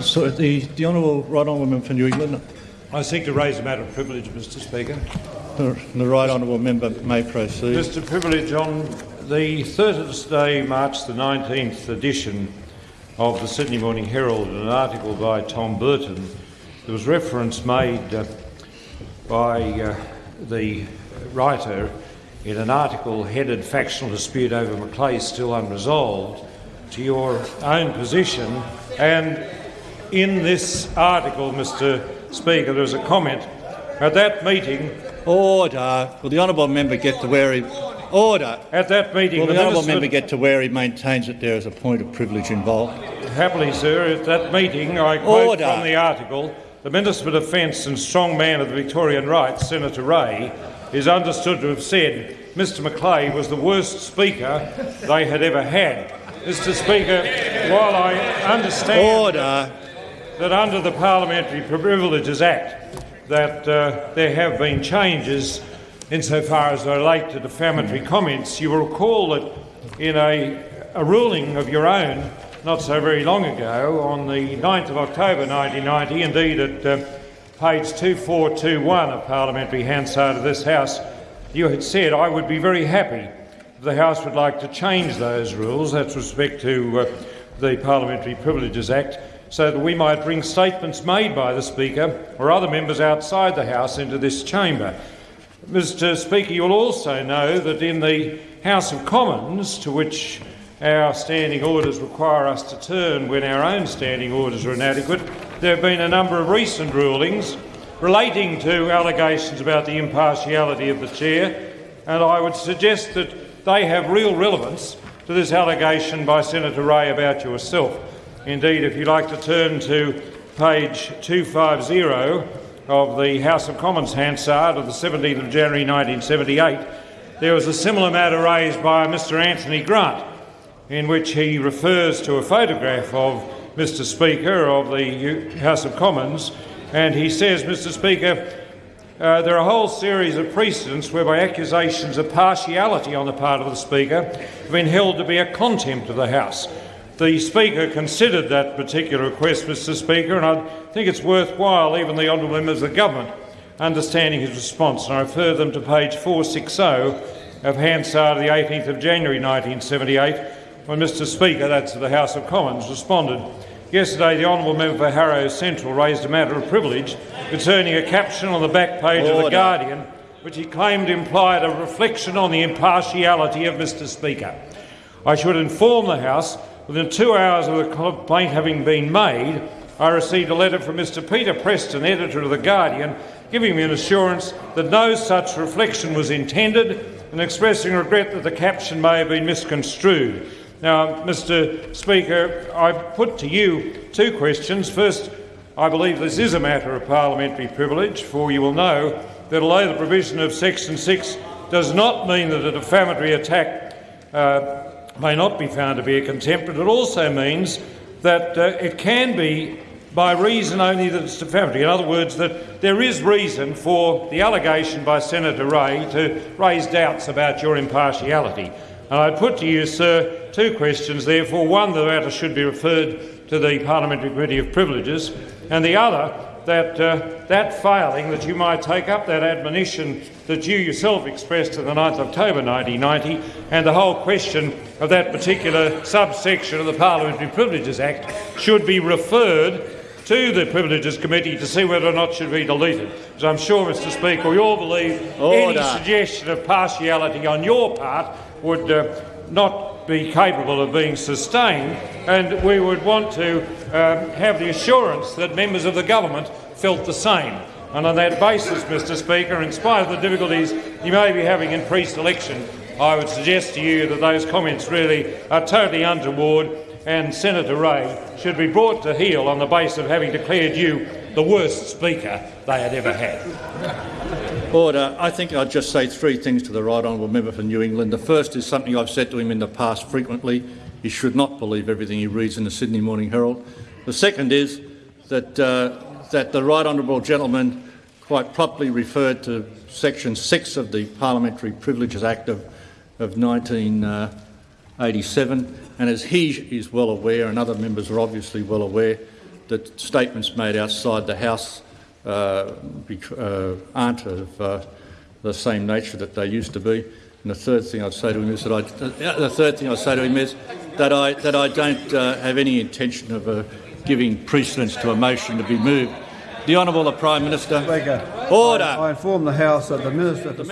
So the, the Honourable Right Honourable Member for New England. I seek to raise a matter of privilege, Mr Speaker. The, the Right Honourable Member may proceed. Mr Privilege, on the Thursday, March the 19th edition of the Sydney Morning Herald, an article by Tom Burton, there was reference made uh, by uh, the writer in an article headed Factional Dispute over McLeay Still Unresolved to your own position. And in this article, Mr Speaker, there was a comment at that meeting. Order. Will the honourable member get to where he order? At that meeting, Will the, the honourable member get to where he maintains that there is a point of privilege involved? Happily, sir, at that meeting, I quote Order. from the article, the Minister for Defence and strong man of the Victorian right, Senator Ray, is understood to have said Mr McLeay was the worst speaker they had ever had. Mr Speaker, while I understand Order. That under the Parliamentary Privileges Act that uh, there have been changes insofar as they relate to defamatory comments, you will recall that in a, a ruling of your own not so very long ago, on the 9th of October 1990, indeed at uh, page 2421 of Parliamentary Hansard of this House, you had said, I would be very happy if the House would like to change those rules, that's respect to uh, the Parliamentary Privileges Act, so that we might bring statements made by the Speaker or other members outside the House into this chamber. Mr Speaker, you will also know that in the House of Commons, to which our standing orders require us to turn when our own standing orders are inadequate, there have been a number of recent rulings relating to allegations about the impartiality of the chair, and I would suggest that they have real relevance to this allegation by Senator Ray about yourself. Indeed, if you like to turn to page 250 of the House of Commons Hansard of the 17th of January 1978, there was a similar matter raised by Mr Anthony Grant, in which he refers to a photograph of Mr Speaker of the House of Commons, and he says, Mr Speaker, uh, there are a whole series of precedents whereby accusations of partiality on the part of the Speaker have been held to be a contempt of the House. The Speaker considered that particular request, Mr Speaker, and I think it's worthwhile, even the honourable members of the government, understanding his response. And I refer them to page 460 of Hansard of the 18th of January 1978, when Mr Speaker, that's the House of Commons, responded. Yesterday, the honourable member for Harrow Central raised a matter of privilege concerning a caption on the back page of The Guardian, which he claimed implied a reflection on the impartiality of Mr Speaker. I should inform the House within two hours of the complaint having been made, I received a letter from Mr Peter Preston, editor of The Guardian, giving me an assurance that no such reflection was intended and expressing regret that the caption may have been misconstrued. Now, Mr Speaker, I put to you two questions. First, I believe this is a matter of parliamentary privilege, for you will know that although the provision of Section 6 does not mean that a defamatory attack uh, may not be found to be a contempt, but it also means that uh, it can be by reason only that it's defamatory. In other words, that there is reason for the allegation by Senator Ray to raise doubts about your impartiality. And I put to you, sir, two questions, therefore. One, the matter should be referred to the Parliamentary Committee of Privileges, and the other, that uh, that failing, that you might take up that admonition that you yourself expressed on the 9th of October 1990, and the whole question of that particular subsection of the Parliamentary Privileges Act should be referred to the Privileges Committee to see whether or not it should be deleted. Because I'm sure, Mr Speaker, we all believe Order. any suggestion of partiality on your part would uh, not be capable of being sustained, and we would want to um, have the assurance that members of the government felt the same. And on that basis, Mr Speaker, in spite of the difficulties you may be having in pre-selection, I would suggest to you that those comments really are totally untoward and Senator Ray should be brought to heel on the basis of having declared you the worst speaker they had ever had. Order. I think I'd just say three things to the right honourable member for New England. The first is something I've said to him in the past frequently. He should not believe everything he reads in the Sydney Morning Herald. The second is that, uh, that the right honourable gentleman quite properly referred to section 6 of the Parliamentary Privileges Act of, of 1987, and as he is well aware, and other members are obviously well aware, that statements made outside the House uh, uh, aren't of uh, the same nature that they used to be. And the third thing I'd say to him is that I, uh, the third thing I'd say to him is that I that I don't uh, have any intention of uh, giving precedence to a motion to be moved. The Honourable the Prime Minister. Speaker, Order. I inform the House that the Minister The